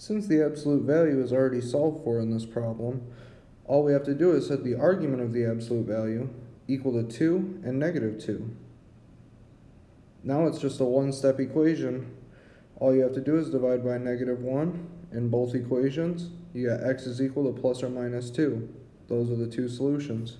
Since the absolute value is already solved for in this problem, all we have to do is set the argument of the absolute value equal to 2 and negative 2. Now it's just a one-step equation. All you have to do is divide by negative 1 in both equations. You got x is equal to plus or minus 2. Those are the two solutions.